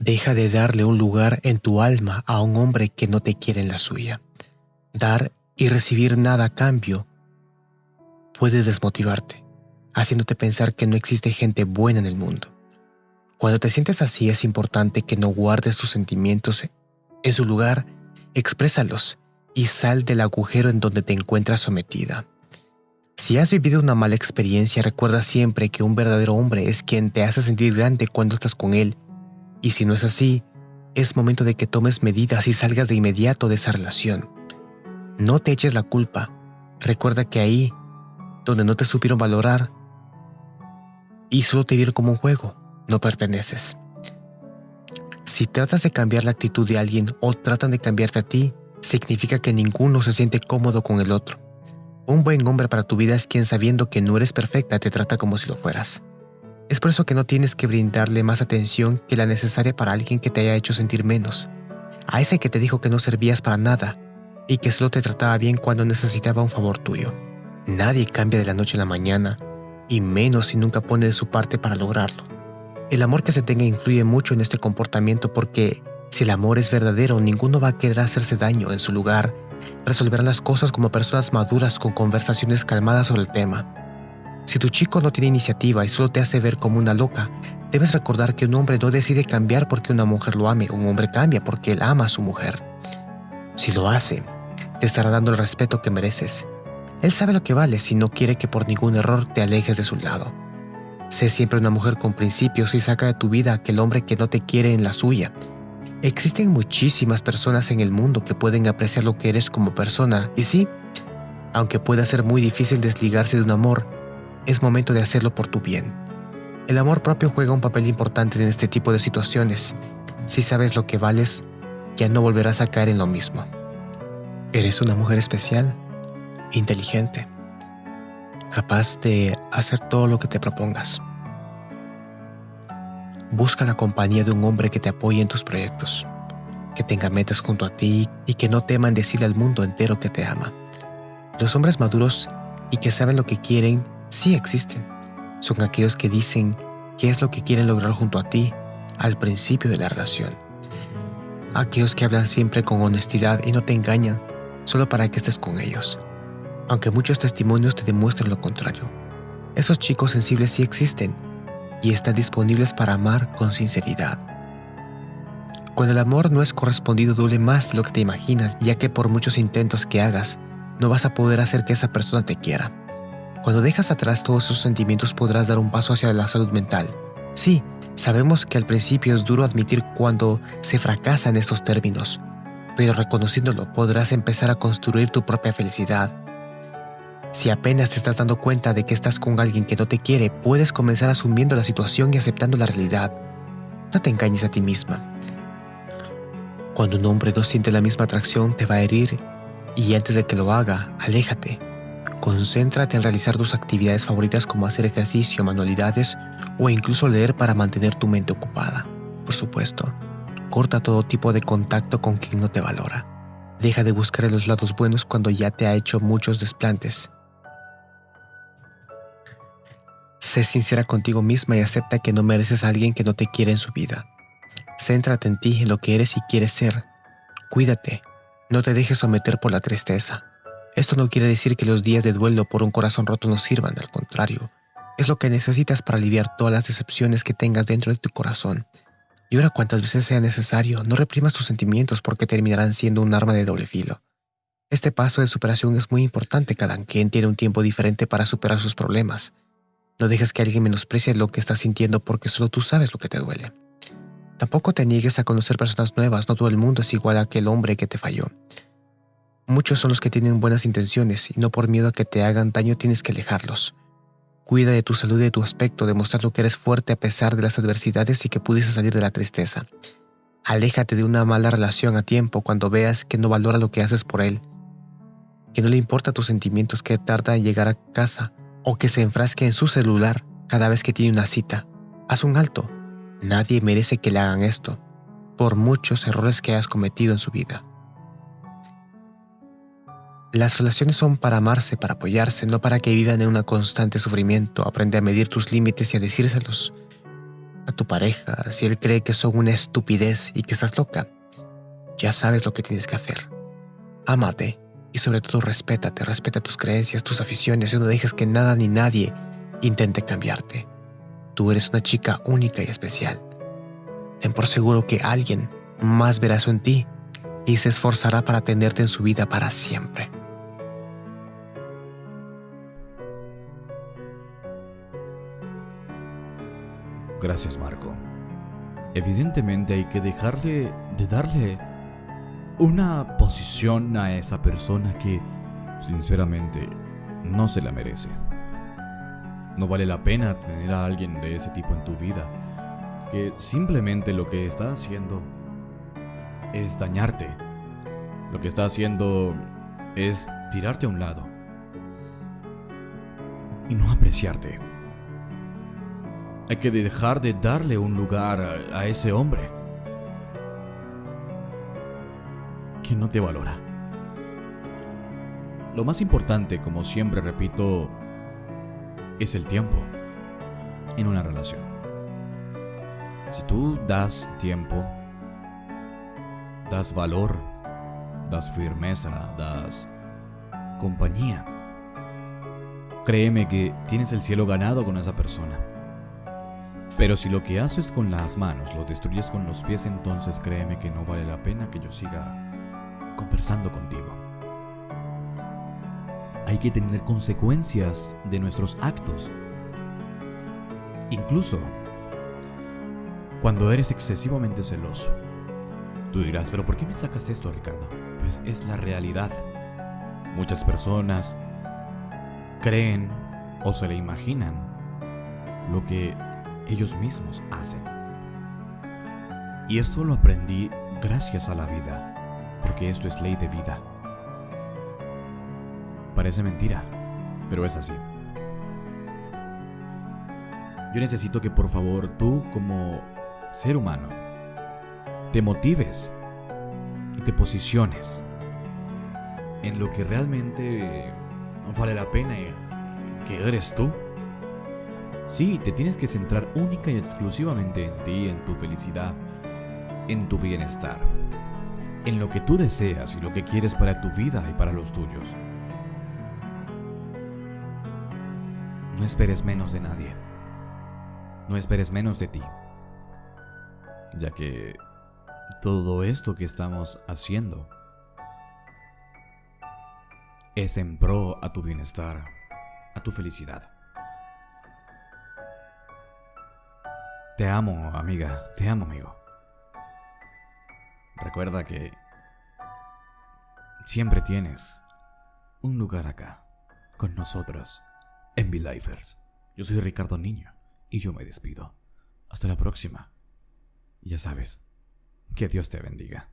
Deja de darle un lugar en tu alma a un hombre que no te quiere en la suya. Dar y recibir nada a cambio puede desmotivarte, haciéndote pensar que no existe gente buena en el mundo. Cuando te sientes así es importante que no guardes tus sentimientos en su lugar, exprésalos y sal del agujero en donde te encuentras sometida. Si has vivido una mala experiencia, recuerda siempre que un verdadero hombre es quien te hace sentir grande cuando estás con él y si no es así, es momento de que tomes medidas y salgas de inmediato de esa relación. No te eches la culpa. Recuerda que ahí, donde no te supieron valorar y solo te vieron como un juego, no perteneces. Si tratas de cambiar la actitud de alguien o tratan de cambiarte a ti, significa que ninguno se siente cómodo con el otro. Un buen hombre para tu vida es quien sabiendo que no eres perfecta te trata como si lo fueras. Es por eso que no tienes que brindarle más atención que la necesaria para alguien que te haya hecho sentir menos. A ese que te dijo que no servías para nada y que solo te trataba bien cuando necesitaba un favor tuyo. Nadie cambia de la noche a la mañana, y menos si nunca pone de su parte para lograrlo. El amor que se tenga influye mucho en este comportamiento porque si el amor es verdadero, ninguno va a querer hacerse daño. En su lugar, resolver las cosas como personas maduras con conversaciones calmadas sobre el tema. Si tu chico no tiene iniciativa y solo te hace ver como una loca, debes recordar que un hombre no decide cambiar porque una mujer lo ame, un hombre cambia porque él ama a su mujer. Si lo hace, te estará dando el respeto que mereces. Él sabe lo que vales y no quiere que por ningún error te alejes de su lado. Sé siempre una mujer con principios y saca de tu vida aquel hombre que no te quiere en la suya. Existen muchísimas personas en el mundo que pueden apreciar lo que eres como persona y sí, aunque pueda ser muy difícil desligarse de un amor, es momento de hacerlo por tu bien. El amor propio juega un papel importante en este tipo de situaciones. Si sabes lo que vales, ya no volverás a caer en lo mismo. Eres una mujer especial, inteligente, capaz de hacer todo lo que te propongas. Busca la compañía de un hombre que te apoye en tus proyectos, que tenga metas junto a ti y que no teman decirle al mundo entero que te ama. Los hombres maduros y que saben lo que quieren sí existen. Son aquellos que dicen qué es lo que quieren lograr junto a ti al principio de la relación. Aquellos que hablan siempre con honestidad y no te engañan solo para que estés con ellos. Aunque muchos testimonios te demuestren lo contrario. Esos chicos sensibles sí existen y están disponibles para amar con sinceridad. Cuando el amor no es correspondido duele más de lo que te imaginas, ya que por muchos intentos que hagas, no vas a poder hacer que esa persona te quiera. Cuando dejas atrás todos esos sentimientos podrás dar un paso hacia la salud mental. Sí, sabemos que al principio es duro admitir cuando se fracasa en estos términos, pero reconociéndolo podrás empezar a construir tu propia felicidad. Si apenas te estás dando cuenta de que estás con alguien que no te quiere, puedes comenzar asumiendo la situación y aceptando la realidad. No te engañes a ti misma. Cuando un hombre no siente la misma atracción, te va a herir y antes de que lo haga, aléjate. Concéntrate en realizar tus actividades favoritas como hacer ejercicio, manualidades o incluso leer para mantener tu mente ocupada. Por supuesto, corta todo tipo de contacto con quien no te valora. Deja de buscar los lados buenos cuando ya te ha hecho muchos desplantes. Sé sincera contigo misma y acepta que no mereces a alguien que no te quiere en su vida. Céntrate en ti, en lo que eres y quieres ser. Cuídate. No te dejes someter por la tristeza. Esto no quiere decir que los días de duelo por un corazón roto no sirvan, al contrario, es lo que necesitas para aliviar todas las decepciones que tengas dentro de tu corazón. Y ahora cuantas veces sea necesario, no reprimas tus sentimientos porque terminarán siendo un arma de doble filo. Este paso de superación es muy importante, cada quien tiene un tiempo diferente para superar sus problemas. No dejes que alguien menosprecie lo que estás sintiendo porque solo tú sabes lo que te duele. Tampoco te niegues a conocer personas nuevas, no todo el mundo es igual a aquel hombre que te falló. Muchos son los que tienen buenas intenciones y no por miedo a que te hagan daño tienes que alejarlos. Cuida de tu salud y de tu aspecto, demostrando que eres fuerte a pesar de las adversidades y que pudiste salir de la tristeza. Aléjate de una mala relación a tiempo cuando veas que no valora lo que haces por él, que no le importa tus sentimientos, que tarda en llegar a casa o que se enfrasque en su celular cada vez que tiene una cita. Haz un alto. Nadie merece que le hagan esto, por muchos errores que hayas cometido en su vida. Las relaciones son para amarse, para apoyarse, no para que vivan en un constante sufrimiento. Aprende a medir tus límites y a decírselos. a tu pareja, si él cree que son una estupidez y que estás loca, ya sabes lo que tienes que hacer. Ámate y sobre todo respétate, respeta tus creencias, tus aficiones y no dejes que nada ni nadie intente cambiarte. Tú eres una chica única y especial. Ten por seguro que alguien más verá eso en ti y se esforzará para tenerte en su vida para siempre. Gracias, Marco. Evidentemente hay que dejarle de darle una posición a esa persona que, sinceramente, no se la merece. No vale la pena tener a alguien de ese tipo en tu vida, que simplemente lo que está haciendo es dañarte. Lo que está haciendo es tirarte a un lado y no apreciarte. Hay que dejar de darle un lugar a, ese hombre que no te valora. Lo más importante, como siempre repito, es el tiempo en una relación. Si tú das tiempo, das valor, das firmeza, das compañía, créeme que tienes el cielo ganado con esa persona. Pero si lo que haces con las manos lo destruyes con los pies, entonces créeme que no vale la pena que yo siga conversando contigo. Hay que tener consecuencias de nuestros actos. Incluso cuando eres excesivamente celoso. Tú dirás, pero ¿por qué me sacas esto, Ricardo? Pues es la realidad. Muchas personas creen o se le imaginan lo que ellos mismos hacen. Y esto lo aprendí gracias a la vida, porque esto es ley de vida. Parece mentira, pero es así. Yo necesito que por favor tú como ser humano te motives y te posiciones en lo que realmente vale la pena que eres tú. Sí, te tienes que centrar única y exclusivamente en ti, en tu felicidad, en tu bienestar, en lo que tú deseas y lo que quieres para tu vida y para los tuyos. No esperes menos de nadie. No esperes menos de ti. Ya que todo esto que estamos haciendo es en pro a tu bienestar, a tu felicidad. Te amo, amiga. Te amo, amigo. Recuerda que siempre tienes un lugar acá, con nosotros, en V-Lifers. Yo soy Ricardo Niño y yo me despido. Hasta la próxima. ya sabes, que Dios te bendiga.